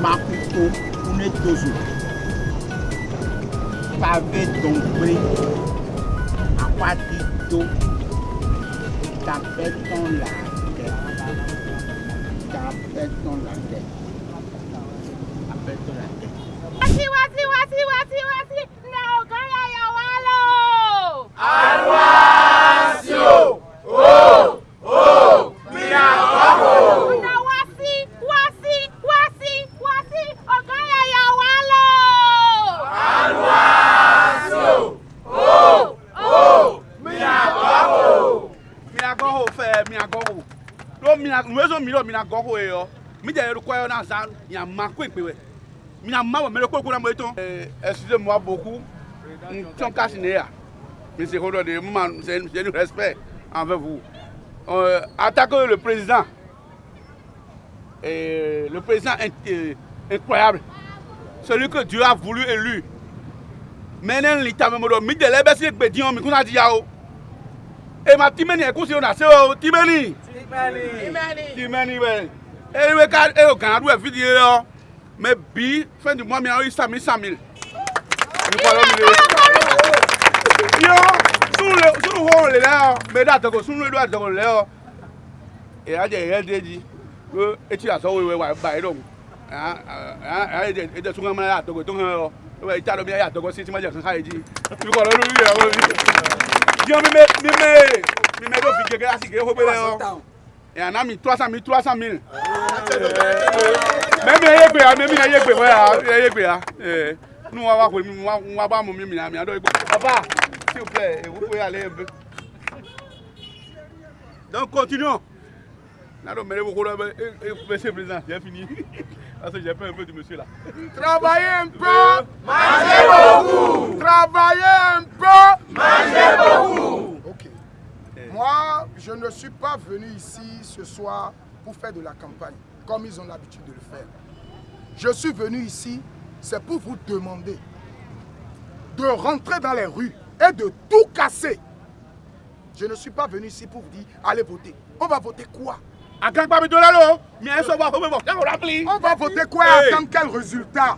Maputo Unetozo Pave Dombre Apatito Tapè ton la tè Tapè ton la tè mi na excusez moi beaucoup. N tɔn mi se de c'est respect envers vous. Euh, attaquer le président. Et le président euh, incroyable. Celui que Dieu a voulu élu ema timeni ekusi ona se o? Timeni timeni bɛ ewe ka eyo gana do efi di ye yɔ mɛ bi fɛn di mɔ mi awo isami sami yɔ sunu le sunu hɔ le lɛ yɔ mɛ da tɔgɔ sunu le do atɔgɔ le yɔ eya dze eya de dzi ko eti asɔ wewe wa ba yi dɔn ede ede sunga mɛ ya tɔgɔ hɛ yɔ ewa ita dɔ mi ya tɔgɔ si ti ma jɛ kankan yi dzi mi kɔ lɔ mi yɛ wɔ mi diɔ mime mime mime ɖo fi gege asi ge xobe le yɔ yana mi trois cent mille trois cent mille mɛ mi. Ye gbe ya mɛ mi ye gbe wɛ ya mi ye gbe ya. Ee nu wa wa ko mi wa wa ba mo mi mi na mi aɖo egbe papa s'il vous plaît vous pouvez aller un peu donc continuons na ɖo mɛ ɖe ko ɖe be e e monsieur président j'ai fini parce que j'ai peur un peu du monsieur là. Travaillez un peu. Mangez beaucoup. Travaillez un peu. Mangez beaucoup. Ok. Moi, je ne suis pas venu ici ce soir pour faire de la campagne, comme ils ont l'habitude de le faire. Je suis venu ici, c'est pour vous demander de rentrer dans les rues et de tout casser. Je ne suis pas venu ici pour vous dire, allez voter. On va voter quoi? La pili. On va voter quoi attendre quel résultat?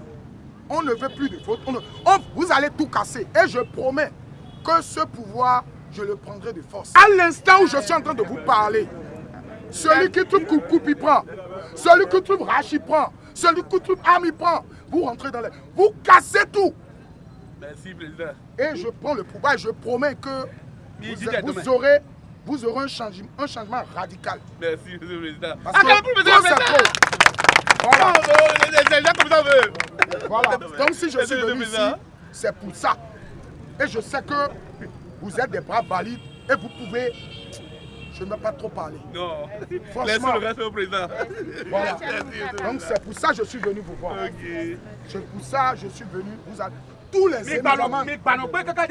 On ne veut plus de vote. On ne- on- vous allez tout casser. Et je promets que ce pouvoir, je le prendrai de force. À l'instant où je suis en train de vous parler, celui qui trouve coucou, il prend. Celui qui trouve Rachi prend. Celui qui trouve Ami prend. Vous rentrez dans les... Vous cassez tout. merci président. Et je prends le pouvoir et je promets que vous, vous aurez, vous aurez un, changement, un changement radical. merci monsieur le président. Parce ah que. Voilà. Oh. Voilà. Donc si je suis venu ici, c'est pour ça. Et je sais que vous êtes des braves valides et vous pouvez... Je ne vais pas trop parler. Non. Franchement. Laissez le reste au président. Voilà. Donc c'est pour ça que je suis venu vous voir. Ok. C'est pour ça que je suis venu vous... Tous les jẹ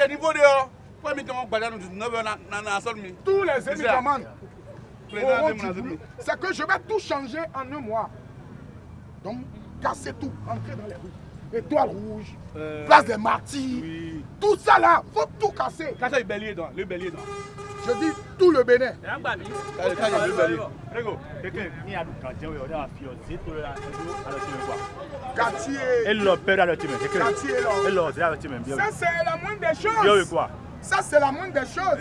niveau tous les bruit. azumi. C'est que je vais tout changer en un mois. Donc, cassez tout, entrez dans les rues. Étoile rouge, Euh, place des martyrs, Oui. tout ça là, faut tout casser. Dàn, lé bẹ̀lì dàn. Je dis tout le Bénin. Quartier, le le le c'est à la team, bien. Ça c'est la moindre des choses. Ça c'est la moindre des choses.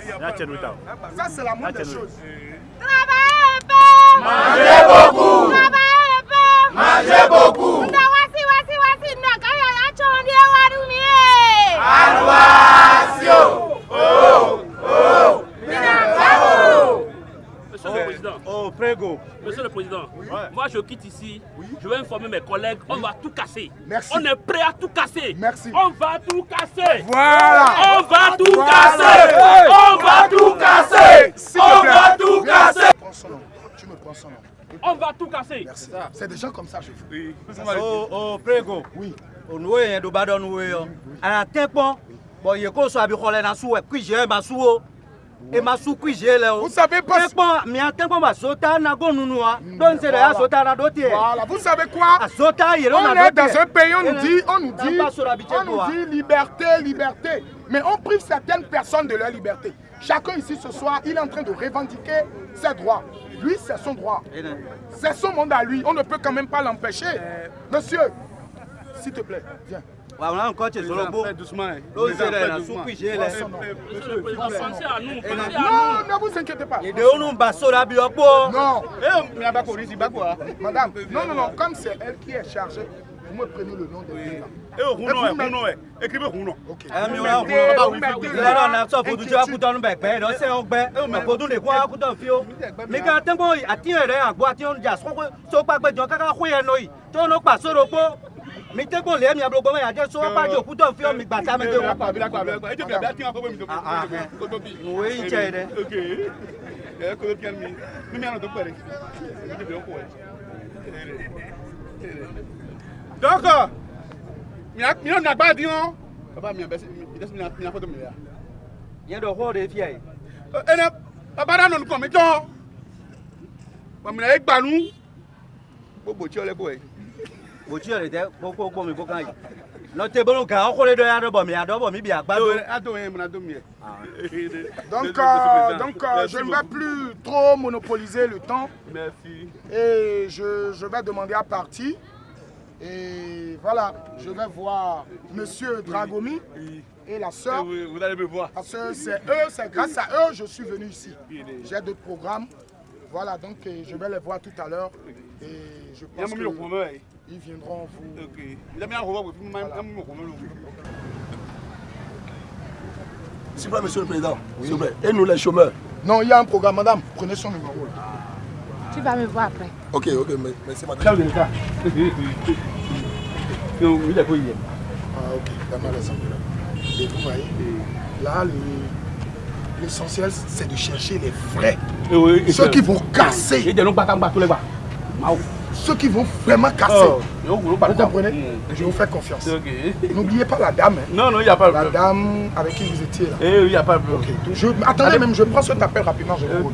Ça c'est la moindre des choses. Travaillez un peu. Mangez beaucoup. Travaillez un peu. Mangez beaucoup. Na wasi wasi wasi na ogaya ya chondi warumie. Monsieur le Président, Oh, Prego. Monsieur le Président, moi je quitte ici, je vais informer mes collègues, on va tout casser. Merci. On est prêt à tout casser. Merci. On va tout casser. Voilà. On va tout Voilà. casser. Hey. On va tout casser. On va tout casser. Tu me prends son nom. On va tout casser. Merci. C'est des gens comme ça, je veux. Oui. o o prego Oui. onuwo yẹn do ba dɔ nuwo yɔ ana tɛ kpɔn bɔn yeko sɔ abi xɔlɛ na su wɛ kui zɛ ma su o e ma sukui je le o Vous savez pas. Sota don se de ya sota na do Voilà, vous savez quoi? A sota yero On est dans un pays, on nous dit, on nous dit, on nous dit liberté, liberté. Mais on prive certaines personnes de leur liberté. Chacun ici ce soir, il est en train de revendiquer ses droits. Lui, c'est son droit. C'est son monde à lui. On ne peut quand même pas l'empêcher. Monsieur, s'il te plaît, viens. Na encore che solo bo Fais doucement. hein. pensez à nous, Non, ne vous inquiétez pas. e de onu ba sora bi opo Non, Eh, mais ah. madame, non, non, non, comme c'est elle qui est chargée, vous me prenez le nom de. Eh, oh, eh, Huno, eh. Écrivez Huno. Ok. e e le ati on ja so ko so pa gbe jo kaka hu ye no yi to no pa soro po mi tekpon le mi abrogo me ya je so pa jo akuto fi o mi gba ta me de Eh, wo akpa, abila, akpa, abila, akpa. Eh, tu fais bien, tiens, akpa, mi, to- Ah, ah, eh. to- to- to- Wo yi che de. Ok. Eh, ko tiens, mi. Mi, mi, ano, to pere. Mi, te veo, ko, eh. Eh, eh. Donc, euh, mi a- mi a na gba di on. Baba, mi a besi- mi- mi desi- mi a- mi a photo mi ya. ye do ho de fi ai Eh, ene, baba da nonu kan mi tán. Bàmìnà yìí gbanú. Gbogbo tí ọlẹ́gbọ̀ ẹ̀. bo mi bolo mi bi. Donc, euh, donc euh, je ne vais plus trop monopoliser le temps. Merci. Et je, je vais demander à partir. Et voilà, je vais voir Monsieur Dragomi et la sœur. Vous vous allez me voir. Parce que c'est eux, c'est grâce à eux je suis venu ici. J'ai d'autres programmes. Voilà, donc euh, je vais les voir tout à l'heure. Et je pense mú qu'ils viendront vous. Ok. S'il vous plaît, monsieur le président, s'il vous plaît, et nous les chômeurs? Non, il y a un programme, madame. Prenez son numéro. Tu vas me voir après. Ok, ok, mais- merci madame. Chef de l'État. Non, il est quoi hier Ah, ok, les enveloppes. Et vous voyez, là, le- l'essentiel, c'est de chercher les vrais. Ceux qui vont casser. Ìjẹ́ ló gbàtà gbà tó lẹ́gbà. Ceux qui vont vraiment casser. Wúlò Vous comprenez Je vous fais confiance. N'oubliez pas la dame. hein. Non, non, il n'y a pas de La problème. dame avec qui vous étiez là. Eh, il n'y a pas de Ok. problème. donc je, attendez même, je prends cet appel rapidement. Je vous.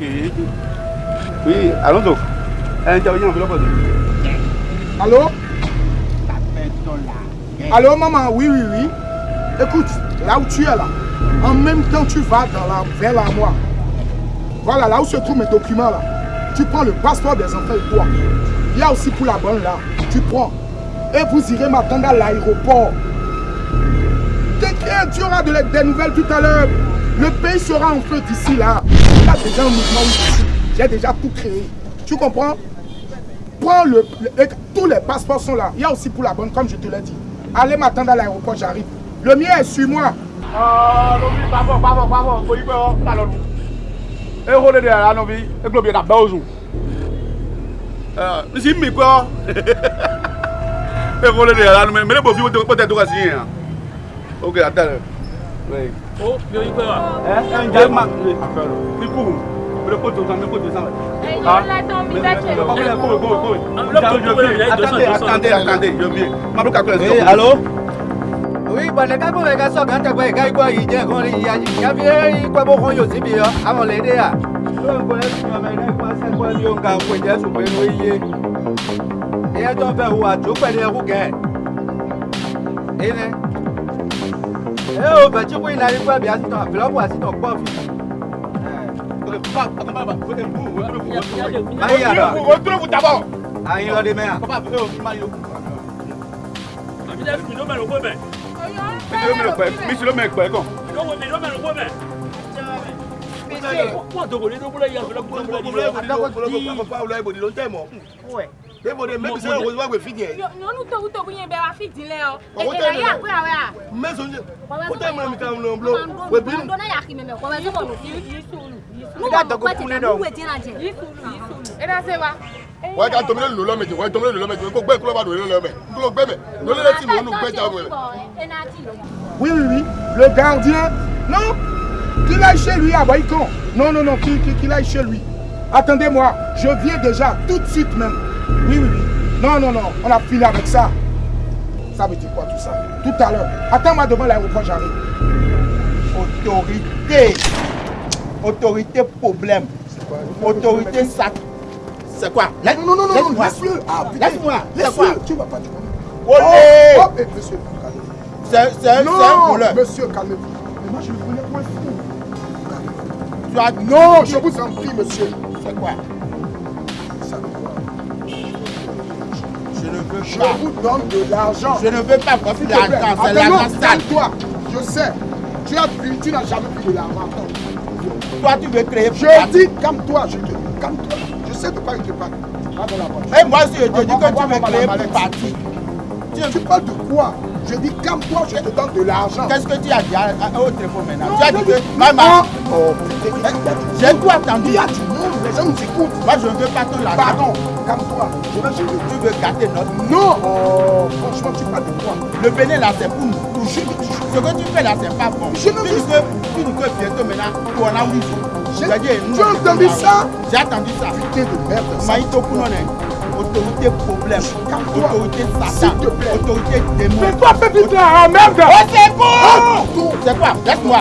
Oui, allons-y. Intervenir en enveloppe. Allô? Allô maman, oui, oui, oui. Écoute, là où tu es là, en même temps tu vas dans la, vers l'armoire. Voilà, là où se trouvent mes documents là. Tu prends le passeport des enfants et toi. Il y a aussi pour la bonne là. Tu prends. Et vous irez m'attendre à l'aéroport. T'inquiète, tu auras des nouvelles tout à l'heure. Le pays sera en feu d'ici là. Il déjà un mouvement ici. J'ai déjà tout créé. Tu comprends? Prends le, Tous les passeports sont là. Il y a aussi pour la bonne, comme je te l'ai dit. Allez m'attendre à l'aéroport, j'arrive. Le mien est sur moi. Ah, yí pé. E e sí mi pé ọ. E kò lè dè ara novi, mẹ́lẹ́ bò fi wọ́n tẹ̀ tó ka sí yẹn. Ok, àtẹ̀lẹ̀. Oh, yo yi pe wa. Ẹ ẹ ń jẹ́ ma. Ikú, mẹ́lẹ́ kó tó san, mẹ́lẹ́ kó tó san. Ẹ̀yin ọlọ́dún mi bẹ́ẹ̀ Kò kò kò kò kò. Enveloppe tó tó wẹ̀rẹ̀ yẹn, Attendez, attendez, attendez, je viens. Ma ló calcule. oui allô oui bana ka ko ka so ka te ko ka ko yi je ko ri ya ya bi yi ko bo ko yo si bi yo awon le de ya lo ko le si me ne ko se ko ni o nga ko je su pe no iye e to be wo ajo pe ni e ku ke ene e o be ji ko ina ri ko bi asi to envelope asi to po fi ayi ara O dúró fún tabọ̀. ayi lo de me a Papa, ẹ ò fi máa yọ. Àbí dẹ́ fi ló mẹ́rin kó bẹ̀. Mísì ló mẹ́rin pẹ̀, mísì débòde mẹ́bí sẹ́yìn òwò ìwáwé fìdí ẹ̀. yọ̀nù tókùtókù yẹn bẹ́ẹ̀ wá fìdí lẹ́ ọ. èdè rẹ̀ yà pé àwẹ̀ à. mẹ́sàn án ó tẹ̀ mọ́ mi ká ń lọ bọ́ wẹ̀bí. ọ̀dọ́ náà yà kí mẹ́mẹ́ kọ́ wẹ́ẹ́ sọ̀rọ̀ yìí sùúrù. nígbà tó kún lé dọ̀. ẹ dá sé wa. wọ́n yẹ ká tomi lólu lọ́mẹ̀jẹ̀ wọ́n yẹ tomi lólu lọ́mẹ̀jẹ̀ kó gbẹ́ kúlọ̀ bá dòwe lọ́mẹ̀ kúlọ̀ gbẹ́mẹ̀ lọ́lẹ́lẹ́tì mọ́nú gbẹ́jà ọmọ rẹ̀. wíwìwì ló ga ọdún náà Non Qu'il aille chez lui à Baïkon. Non, non, non, qu'il qu'il aille chez lui. Attendez-moi, je viens déjà, tout de suite même. Oui, oui, oui. Non, non, non, on a fini avec ça. Ça veut dire quoi tout ça? Tout à l'heure. Attends-moi devant l'aéroport, j'arrive. Autorité. Autorité problème. Autorité sac. C'est quoi? Laisse- Non, non, non, non, Laisse-moi. laisse-le. Ah. Laisse-moi. Quoi Laisse-le. Tu vas pas du Olé Oh, oh, monsieur, calmez-vous. C'est un un Non, voleur. monsieur, calmez-vous. Mais moi, je Tu as Non, je vous en prie, monsieur. C'est quoi? Je ne veux Je pas. vous donne de l'argent. Je ne veux pas te plaît. l'argent. C'est l'argent sale. calme-toi. Je sais. Tu as tu n'as jamais pris de l'argent. Toi, tu veux créer. Je dis, calme-toi, je te calme-toi. Je sais de quoi il te parle. Et moi, si je te dis que tu veux créer pour. Tu parles de quoi? Je dis, calme-toi, je te donne de l'argent. Qu'est-ce que tu as dit à- à- au téléphone maintenant? Non, Tu as dit que. Maman, Oh, monde. j'ai tout entendu. Il y a du monde, les gens nous écoutent. Moi, je ne veux pas ton argent. Pardon, calme-toi. Je gérer. Tu veux gâter notre. Non Oh, franchement, tu parles de quoi? Le Bénin là, c'est pour nous. Ce que tu fais là, c'est pas bon. Je ne veux- que, tu dis que bientôt maintenant, tu en as oui. J'ai- C'est-à-dire, nous, tu as on entendu ça J'ai entendu ça. Putain de merde. ça. Maïto autorité problème, autorité satan, autorité démon. Mais toi, petit frère, oh merde Oh, c'est bon. C'est quoi? Laisse-moi.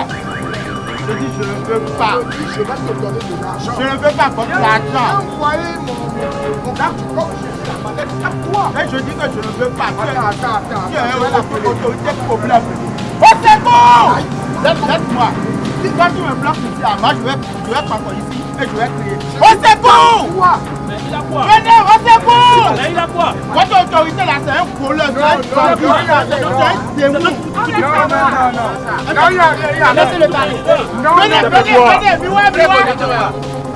Je dis, je ne veux pas. Je vais te donner de l'argent. Je ne veux pas votre argent. Envoyez mon, mon carte comme je suis la mallette. Calme-toi. Et je dis que je ne veux pas. Tu es- Attends, attends, attends. tu es autorité problème. Oh, c'est bon Laisse- Laisse-moi. Si toi tu me bloques ici, ah, moi je vais, je vais partir ici et je vais crier. Oh, c'est bon Toi, Mais il a quoi Venez, oh, c'est bon Mais il a quoi Votre autorité là, c'est un voleur, c'est un non, bandit, non, c'est non, un démon. non, non, non, non. Non, il y a, il y a, il y a. Laissez-le parler. Non, Venez, non, venez, non. venez, viwa, viwa.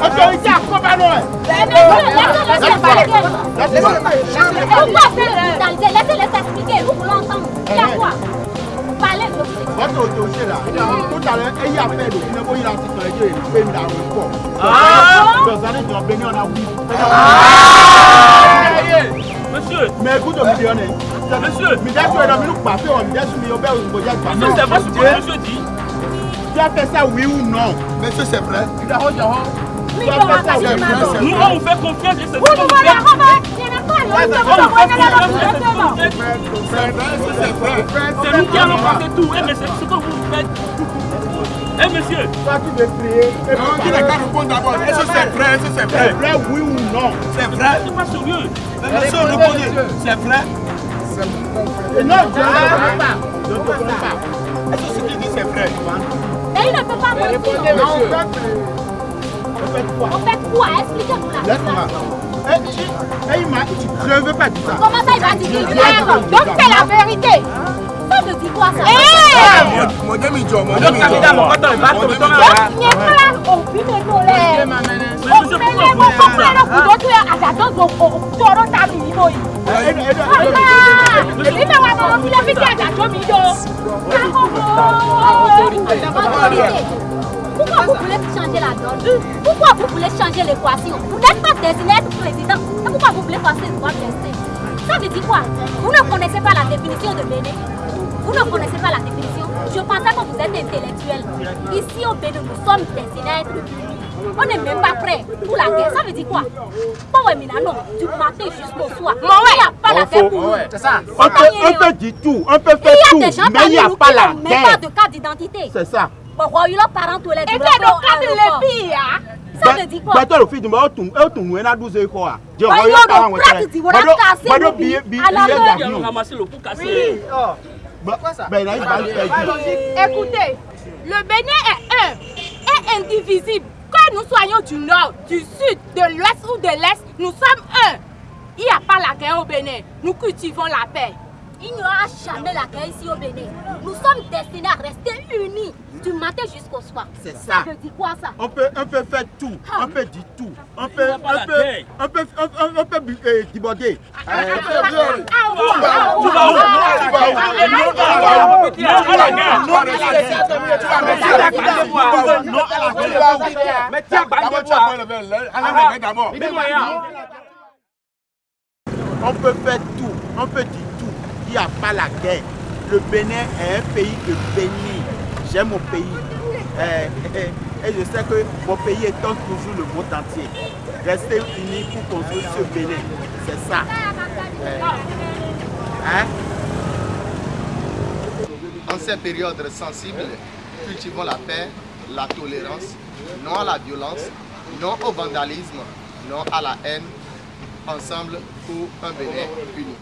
Autorité à Kobano. Laissez-le parler. Laissez-moi. Pourquoi faire brutaliser Laissez-les s'expliquer. Vous voulez entendre Il y a quoi Parlez, je vous écoute. Votre autorité là, tout à l'heure, il y a fait le Ah. Monsieur, Mais écoute, monsieur, Mais le on au monsieur, c'est vrai ce que monsieur dit. Tu as fait ça, oui ou non? Monsieur, c'est vrai. Tu as fait ça, oui ou non? Nous, on vous fait confiance et c'est ce Vous nous voulez remettre c'est qui allons passer tout. Mais c'est ce que vous faites. Eh, monsieur, Toi, tu veux crier. Et Non, il n'a qu'à répondre d'abord. Est-ce que c'est vrai? Est-ce que c'est C'est vrai vrai, oui ou non? C'est vrai. c'est pas sérieux. Monsieur, on répond. C'est vrai. C'est. Et non, je ne te connais pas. Je ne connais pas. Est-ce que ce qu'il dit, c'est vrai? Mais il ne peut pas mentir. Non, on fait, on fait quoi? On fait quoi? Expliquez-nous la Laisse-moi. situation. Eh, tu- eh, il m'a- Je ne veux pas dire ça. Comment ça, il va dire Donc c'est la vérité. Monsieur, fait pourquoi vous voulez changer la donne? Pourquoi vous voulez changer l'équation Vous n'êtes pas destiné à être président. Pourquoi vous voulez passer le droit de Ça veut dire quoi? Vous ne connaissez pas la définition de Bénin. Vous ne connaissez pas la définition. Je pensais que vous êtes intellectuel. Ici au Bénin, nous sommes destinés à être. On n'est même pas prêt pour la guerre. Ça veut dire quoi? Bon, ouais, mais là, non. Du matin jusqu'au soir. Il n'y a pas la guerre pour nous. C'est ça. On peut, on peut dire tout, on peut faire Il y tout, a des gens mais il n'y a pas la même pas de carte d'identité. C'est ça. Ils parents tous les Et c'est le cas de l'épée, hein? Ça veut dire quoi? À. Bí alábẹ́. Fẹ́ jù. Écoutez, le Bénin est un, est indivisible. Que nous soyons du nord, du sud, de l'ouest ou de l'est, nous sommes un. Il n'y a pas la guerre au Bénin. Nous cultivons la paix. Il n'y aura jamais la guerre ici au Bénin. Nous sommes destinés à rester unis du matin jusqu'au soir. C'est ça. Ça veut dire quoi ça On peut, on peut faire tout, on peut dire tout, on peut, on peut, on peut, on, peut bu- euh, déborder. Euh, Tu vas où Tu vas où Non à la guerre Non à la guerre. Tu vas mettre ça à la guerre. Non à la Tu guerre vas où Mais tiens, d'abord, tu vas prendre le verre. Allez, le verre d'abord. on peut faire tout, on peut dire tout. Il n'y a pas la guerre. Le Bénin est un pays de béni. J'aime mon pays. Euh, euh, et je sais que mon pays étend toujours le monde entier. Restez unis pour construire ce Bénin. C'est ça. Hein? En ces périodes sensibles, cultivons la paix, la tolérance, non à la violence, non au vandalisme, non à la haine, ensemble pour un Bénin uni.